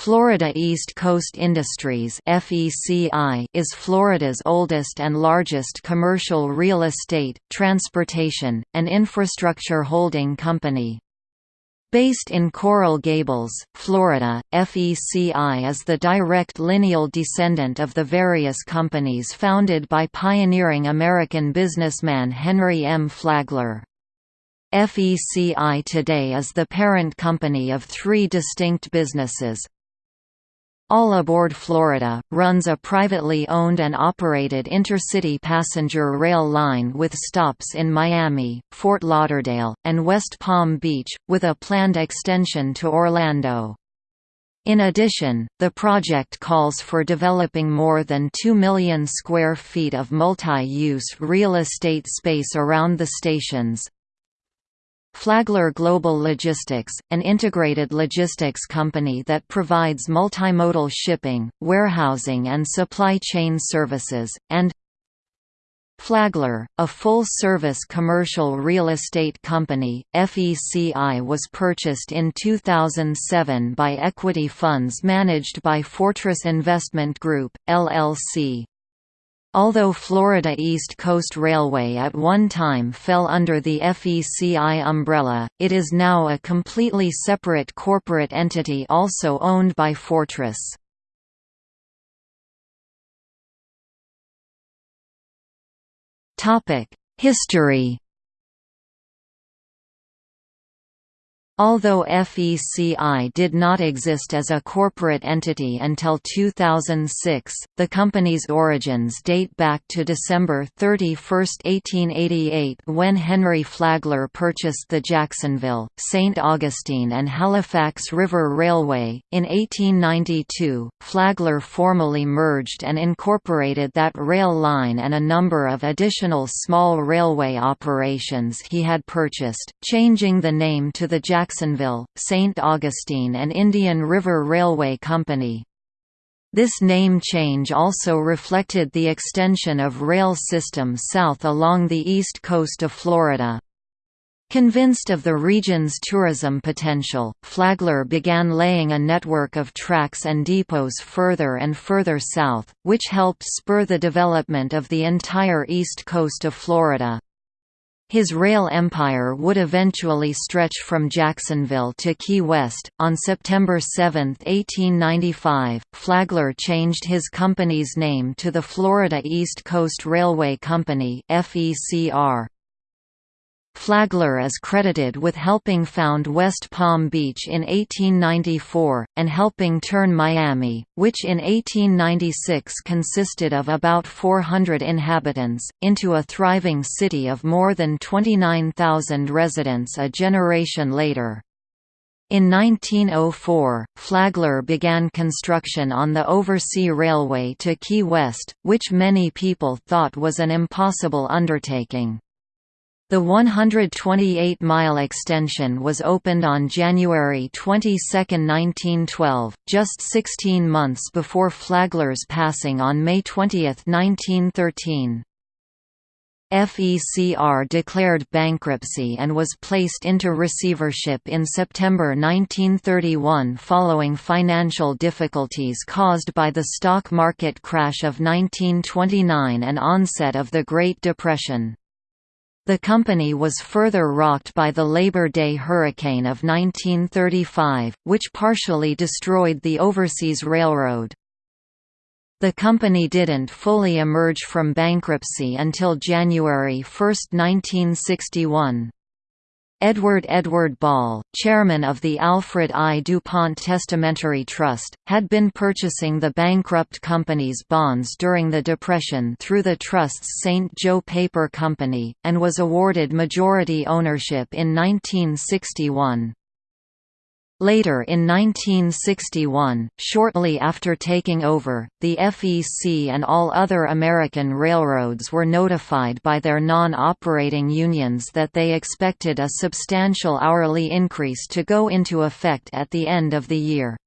Florida East Coast Industries is Florida's oldest and largest commercial real estate, transportation, and infrastructure holding company. Based in Coral Gables, Florida, FECI is the direct lineal descendant of the various companies founded by pioneering American businessman Henry M. Flagler. FECI today is the parent company of three distinct businesses, all Aboard Florida, runs a privately owned and operated intercity passenger rail line with stops in Miami, Fort Lauderdale, and West Palm Beach, with a planned extension to Orlando. In addition, the project calls for developing more than 2 million square feet of multi-use real estate space around the stations, Flagler Global Logistics, an integrated logistics company that provides multimodal shipping, warehousing and supply chain services, and Flagler, a full-service commercial real estate company, FECI was purchased in 2007 by equity funds managed by Fortress Investment Group, LLC. Although Florida East Coast Railway at one time fell under the FECI umbrella, it is now a completely separate corporate entity also owned by Fortress. History Although FECI did not exist as a corporate entity until 2006, the company's origins date back to December 31, 1888 when Henry Flagler purchased the Jacksonville, St. Augustine and Halifax River Railway. In 1892, Flagler formally merged and incorporated that rail line and a number of additional small railway operations he had purchased, changing the name to the Jacksonville Jacksonville, St. Augustine and Indian River Railway Company. This name change also reflected the extension of rail system south along the east coast of Florida. Convinced of the region's tourism potential, Flagler began laying a network of tracks and depots further and further south, which helped spur the development of the entire east coast of Florida. His rail empire would eventually stretch from Jacksonville to Key West. On September 7, 1895, Flagler changed his company's name to the Florida East Coast Railway Company (FECR). Flagler is credited with helping found West Palm Beach in 1894, and helping turn Miami, which in 1896 consisted of about 400 inhabitants, into a thriving city of more than 29,000 residents a generation later. In 1904, Flagler began construction on the Oversea Railway to Key West, which many people thought was an impossible undertaking. The 128-mile extension was opened on January 22, 1912, just 16 months before Flagler's passing on May 20, 1913. FECR declared bankruptcy and was placed into receivership in September 1931 following financial difficulties caused by the stock market crash of 1929 and onset of the Great Depression. The company was further rocked by the Labor Day hurricane of 1935, which partially destroyed the Overseas Railroad. The company didn't fully emerge from bankruptcy until January 1, 1961. Edward Edward Ball, chairman of the Alfred I. DuPont Testamentary Trust, had been purchasing the bankrupt company's bonds during the Depression through the trust's St. Joe Paper Company, and was awarded majority ownership in 1961. Later in 1961, shortly after taking over, the FEC and all other American railroads were notified by their non-operating unions that they expected a substantial hourly increase to go into effect at the end of the year.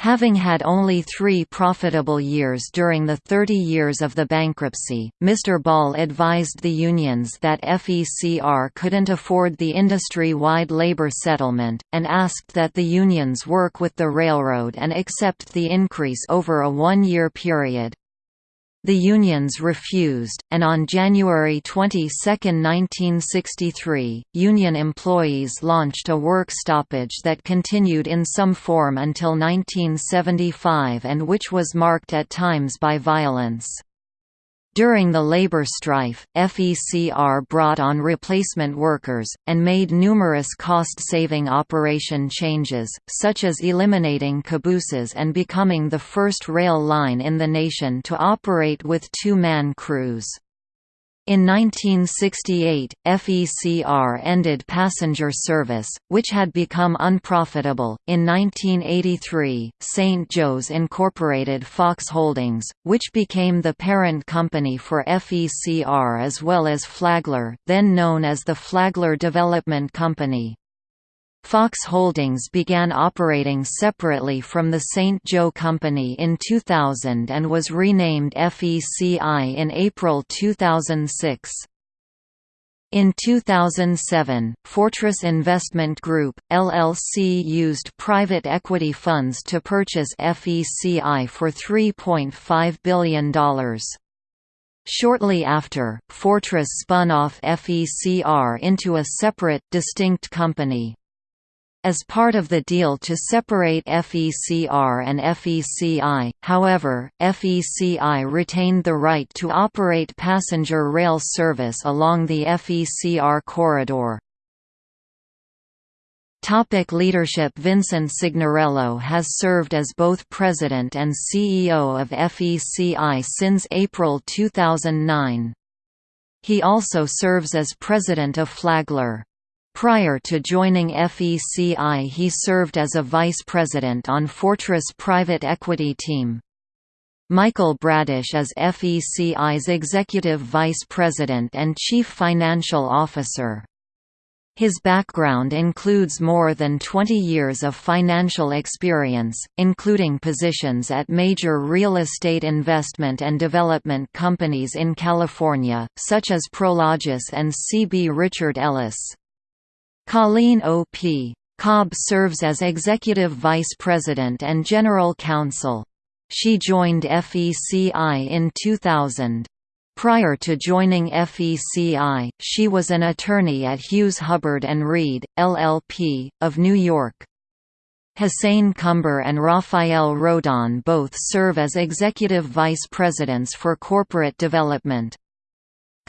Having had only three profitable years during the 30 years of the bankruptcy, Mr. Ball advised the unions that FECR couldn't afford the industry-wide labor settlement, and asked that the unions work with the railroad and accept the increase over a one-year period. The unions refused, and on January 22, 1963, union employees launched a work stoppage that continued in some form until 1975 and which was marked at times by violence. During the labor strife, FECR brought on replacement workers, and made numerous cost-saving operation changes, such as eliminating cabooses and becoming the first rail line in the nation to operate with two-man crews. In 1968, FECR ended passenger service, which had become unprofitable. In 1983, St. Joe's incorporated Fox Holdings, which became the parent company for FECR as well as Flagler, then known as the Flagler Development Company. Fox Holdings began operating separately from the St. Joe Company in 2000 and was renamed FECI in April 2006. In 2007, Fortress Investment Group, LLC used private equity funds to purchase FECI for $3.5 billion. Shortly after, Fortress spun off FECR into a separate, distinct company. As part of the deal to separate FECR and FECI, however, FECI retained the right to operate passenger rail service along the FECR corridor. Topic leadership Vincent Signorello has served as both president and CEO of FECI since April 2009. He also serves as president of Flagler. Prior to joining FECI he served as a vice president on Fortress private equity team. Michael Bradish is FECI's executive vice president and chief financial officer. His background includes more than 20 years of financial experience, including positions at major real estate investment and development companies in California, such as Prologis and CB Richard Ellis. Colleen O.P. Cobb serves as Executive Vice President and General Counsel. She joined FECI in 2000. Prior to joining FECI, she was an attorney at Hughes Hubbard & Reed, LLP, of New York. Hussein Cumber and Rafael Rodon both serve as executive vice presidents for corporate development.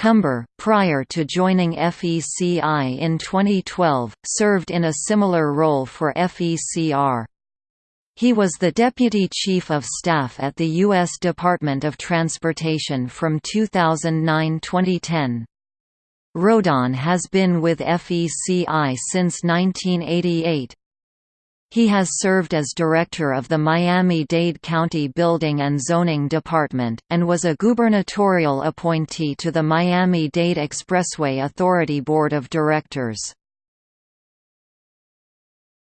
Cumber, prior to joining FECI in 2012, served in a similar role for FECR. He was the Deputy Chief of Staff at the U.S. Department of Transportation from 2009–2010. Rodon has been with FECI since 1988. He has served as director of the Miami-Dade County Building and Zoning Department, and was a gubernatorial appointee to the Miami-Dade Expressway Authority Board of Directors.